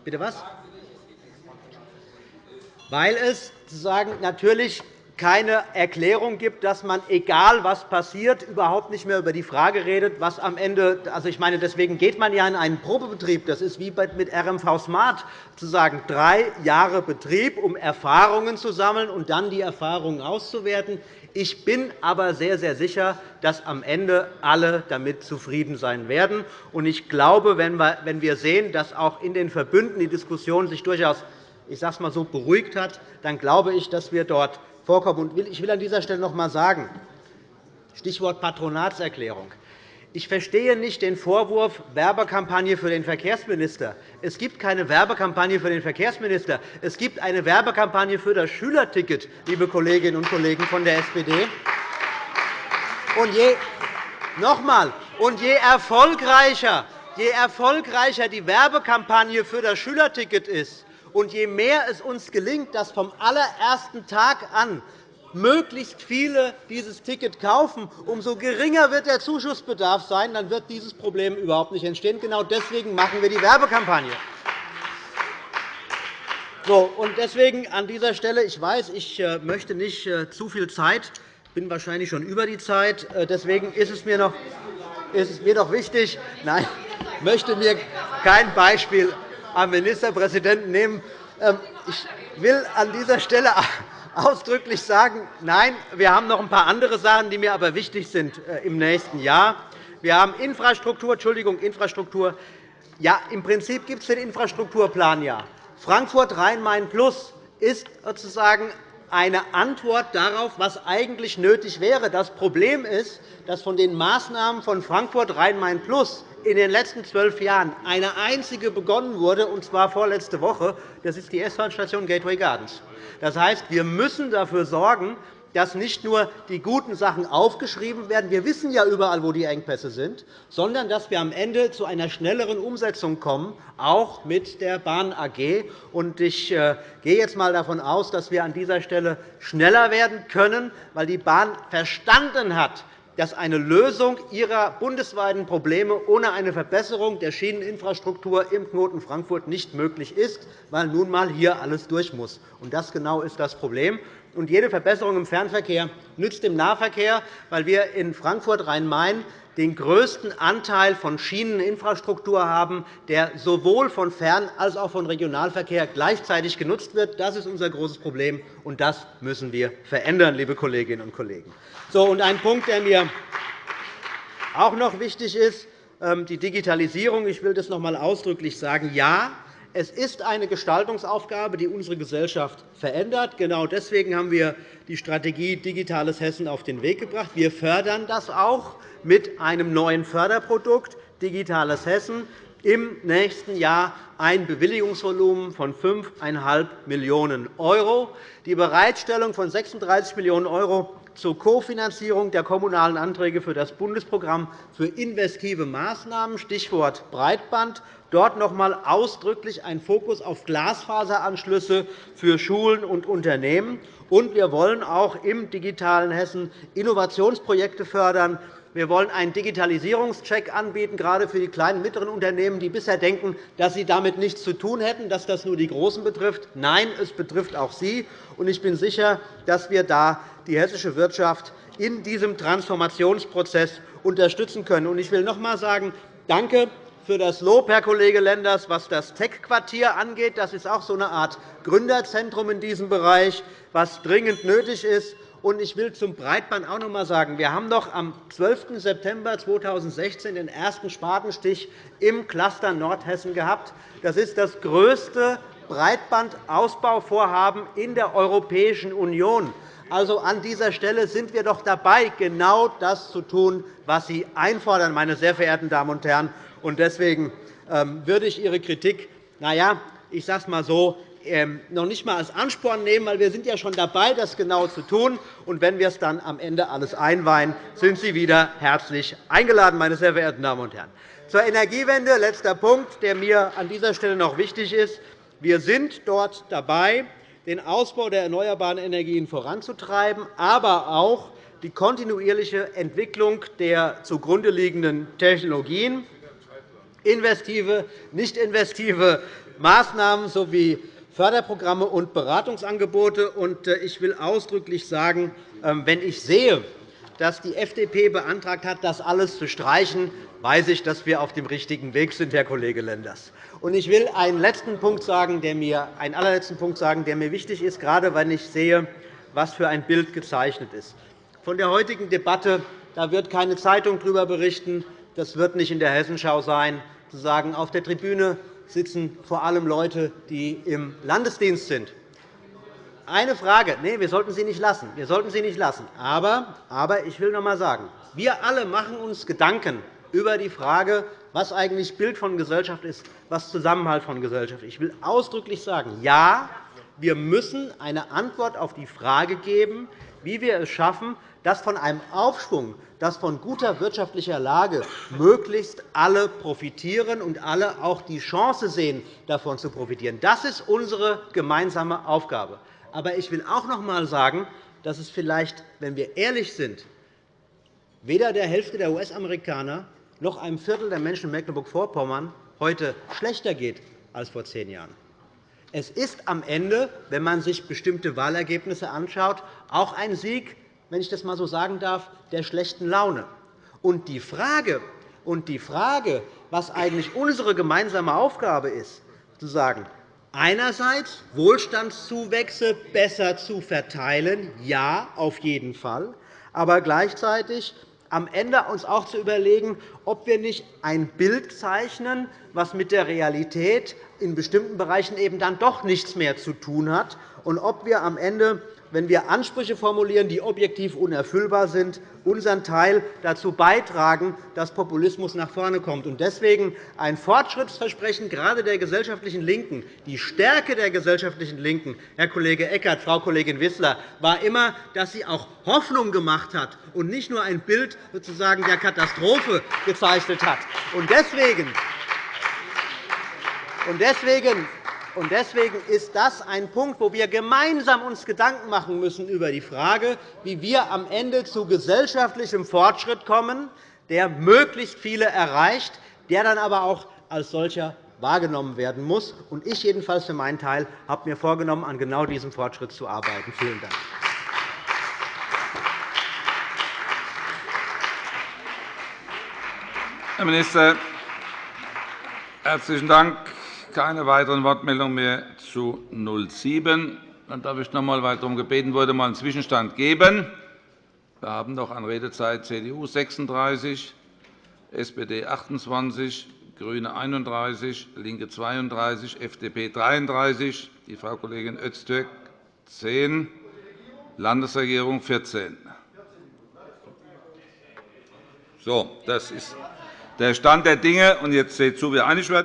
Bitte was? Weil es sozusagen natürlich keine Erklärung gibt, dass man, egal was passiert, überhaupt nicht mehr über die Frage redet, was am Ende also ich meine, deswegen geht man ja in einen Probebetrieb. Das ist wie mit RMV Smart zu drei Jahre Betrieb, um Erfahrungen zu sammeln und dann die Erfahrungen auszuwerten. Ich bin aber sehr, sehr sicher, dass am Ende alle damit zufrieden sein werden. Ich glaube, wenn wir sehen, dass auch in den Verbünden die Diskussion sich durchaus ich sage es mal so, beruhigt hat, dann glaube ich, dass wir dort vorkommen. Ich will an dieser Stelle noch einmal sagen, Stichwort Patronatserklärung. Ich verstehe nicht den Vorwurf Werbekampagne für den Verkehrsminister. Es gibt keine Werbekampagne für den Verkehrsminister. Es gibt eine Werbekampagne für das Schülerticket, liebe Kolleginnen und Kollegen von der SPD. Und je, noch einmal, und je erfolgreicher, je erfolgreicher die Werbekampagne für das Schülerticket ist, und je mehr es uns gelingt, dass vom allerersten Tag an möglichst viele dieses Ticket kaufen, umso geringer wird der Zuschussbedarf sein. Dann wird dieses Problem überhaupt nicht entstehen. Genau deswegen machen wir die Werbekampagne. So, und deswegen an dieser Stelle, ich weiß, ich äh, möchte nicht äh, zu viel Zeit, bin wahrscheinlich schon über die Zeit. Äh, deswegen ist es mir noch, ist es mir noch wichtig, nein, möchte mir kein Beispiel am Ministerpräsidenten nehmen. Ähm, ich will an dieser Stelle ausdrücklich sagen, nein, wir haben noch ein paar andere Sachen, die mir aber wichtig sind äh, im nächsten Jahr. Wir haben Infrastruktur, Entschuldigung, Infrastruktur. Ja, im Prinzip gibt es den Infrastrukturplan ja. Frankfurt Rhein-Main Plus ist sozusagen eine Antwort darauf, was eigentlich nötig wäre. Das Problem ist, dass von den Maßnahmen von Frankfurt Rhein-Main Plus in den letzten zwölf Jahren eine einzige begonnen wurde, und zwar vorletzte Woche. Das ist die S-Bahn-Station Gateway Gardens. Das heißt, wir müssen dafür sorgen, dass nicht nur die guten Sachen aufgeschrieben werden, wir wissen ja überall, wo die Engpässe sind, sondern dass wir am Ende zu einer schnelleren Umsetzung kommen, auch mit der Bahn AG. Ich äh, gehe jetzt einmal davon aus, dass wir an dieser Stelle schneller werden können, weil die Bahn verstanden hat, dass eine Lösung ihrer bundesweiten Probleme ohne eine Verbesserung der Schieneninfrastruktur im Knoten Frankfurt nicht möglich ist, weil nun einmal hier alles durch muss. Das genau ist das Problem. Jede Verbesserung im Fernverkehr nützt dem Nahverkehr, weil wir in Frankfurt-Rhein-Main den größten Anteil von Schieneninfrastruktur haben, der sowohl von Fern- als auch von Regionalverkehr gleichzeitig genutzt wird. Das ist unser großes Problem, und das müssen wir verändern, liebe Kolleginnen und Kollegen. So, und ein Punkt, der mir auch noch wichtig ist, ähm, die Digitalisierung. Ich will das noch einmal ausdrücklich sagen. Ja, es ist eine Gestaltungsaufgabe, die unsere Gesellschaft verändert. Genau deswegen haben wir die Strategie Digitales Hessen auf den Weg gebracht. Wir fördern das auch mit einem neuen Förderprodukt Digitales Hessen im nächsten Jahr ein Bewilligungsvolumen von 5,5 Millionen €. Die Bereitstellung von 36 Millionen € zur Kofinanzierung der kommunalen Anträge für das Bundesprogramm für investive Maßnahmen, Stichwort Breitband, dort noch einmal ausdrücklich ein Fokus auf Glasfaseranschlüsse für Schulen und Unternehmen. Und wir wollen auch im digitalen Hessen Innovationsprojekte fördern, wir wollen einen Digitalisierungscheck anbieten, gerade für die kleinen und mittleren Unternehmen, die bisher denken, dass sie damit nichts zu tun hätten, dass das nur die Großen betrifft. Nein, es betrifft auch sie. Ich bin sicher, dass wir da die hessische Wirtschaft in diesem Transformationsprozess unterstützen können. Ich will noch einmal sagen, danke für das Lob, Herr Kollege Lenders, was das Tech-Quartier angeht. Das ist auch so eine Art Gründerzentrum in diesem Bereich, was dringend nötig ist. Und ich will zum Breitband auch noch einmal sagen, wir haben noch am 12. September 2016 den ersten Spatenstich im Cluster Nordhessen gehabt. Das ist das größte Breitbandausbauvorhaben in der Europäischen Union. Also an dieser Stelle sind wir doch dabei, genau das zu tun, was Sie einfordern, meine sehr verehrten Damen und Herren. Deswegen ähm, würde ich Ihre Kritik, na ja, ich sage es einmal so, ähm, noch nicht einmal als Ansporn nehmen, weil wir sind ja schon dabei, das genau zu tun. Und wenn wir es dann am Ende alles einweihen, sind Sie wieder herzlich eingeladen, meine sehr verehrten Damen und Herren. Zur Energiewende, letzter Punkt, der mir an dieser Stelle noch wichtig ist. Wir sind dort dabei, den Ausbau der erneuerbaren Energien voranzutreiben, aber auch die kontinuierliche Entwicklung der zugrunde liegenden Technologien, investive, nicht investive Maßnahmen sowie Förderprogramme und Beratungsangebote. Äh, ich will ausdrücklich sagen, ähm, wenn ich sehe, dass die FDP beantragt hat, das alles zu streichen, weiß ich, dass wir auf dem richtigen Weg sind, Herr Kollege Lenders. Ich will einen, letzten Punkt sagen, der mir, einen allerletzten Punkt sagen, der mir wichtig ist, gerade wenn ich sehe, was für ein Bild gezeichnet ist. Von der heutigen Debatte da wird keine Zeitung darüber berichten. Das wird nicht in der Hessenschau sein. Zu sagen, auf der Tribüne sitzen vor allem Leute, die im Landesdienst sind. Eine Frage. Nein, wir sollten sie nicht lassen. Wir sollten sie nicht lassen. Aber, aber ich will noch einmal sagen, wir alle machen uns Gedanken über die Frage, was eigentlich Bild von Gesellschaft ist, was Zusammenhalt von Gesellschaft ist. Ich will ausdrücklich sagen, ja, wir müssen eine Antwort auf die Frage geben, wie wir es schaffen, dass von einem Aufschwung, dass von guter wirtschaftlicher Lage möglichst alle profitieren und alle auch die Chance sehen, davon zu profitieren. Das ist unsere gemeinsame Aufgabe. Aber ich will auch noch einmal sagen, dass es vielleicht, wenn wir ehrlich sind, weder der Hälfte der US-Amerikaner noch einem Viertel der Menschen in Mecklenburg-Vorpommern heute schlechter geht als vor zehn Jahren. Es ist am Ende, wenn man sich bestimmte Wahlergebnisse anschaut, auch ein Sieg wenn ich das einmal so sagen darf, der schlechten Laune. Und die Frage, und die Frage was eigentlich unsere gemeinsame Aufgabe ist, zu sagen, einerseits Wohlstandszuwächse besser zu verteilen, ja, auf jeden Fall, aber gleichzeitig am Ende uns auch zu überlegen, ob wir nicht ein Bild zeichnen, was mit der Realität in bestimmten Bereichen eben dann doch nichts mehr zu tun hat, und ob wir am Ende wenn wir Ansprüche formulieren, die objektiv unerfüllbar sind, unseren Teil dazu beitragen, dass Populismus nach vorne kommt. Deswegen ein Fortschrittsversprechen gerade der gesellschaftlichen LINKEN. Die Stärke der gesellschaftlichen LINKEN, Herr Kollege Eckert, Frau Kollegin Wissler, war immer, dass sie auch Hoffnung gemacht hat und nicht nur ein Bild sozusagen der Katastrophe gezeichnet hat. Deswegen, Deswegen ist das ein Punkt, wo wir gemeinsam uns Gedanken machen müssen über die Frage, wie wir am Ende zu gesellschaftlichem Fortschritt kommen, der möglichst viele erreicht, der dann aber auch als solcher wahrgenommen werden muss. Ich jedenfalls für meinen Teil habe mir vorgenommen, an genau diesem Fortschritt zu arbeiten. Vielen Dank. Herr Minister, herzlichen Dank. Keine weiteren Wortmeldungen mehr zu 07. Dann darf ich noch einmal, weil darum gebeten wurde, einen Zwischenstand geben. Wir haben noch an Redezeit CDU 36, SPD 28, GRÜNE 31, LINKE 32, FDP 33, die Frau Kollegin Öztürk 10, Landesregierung 14. So, das ist der Stand der Dinge. Und jetzt seht zu, wie einig wird.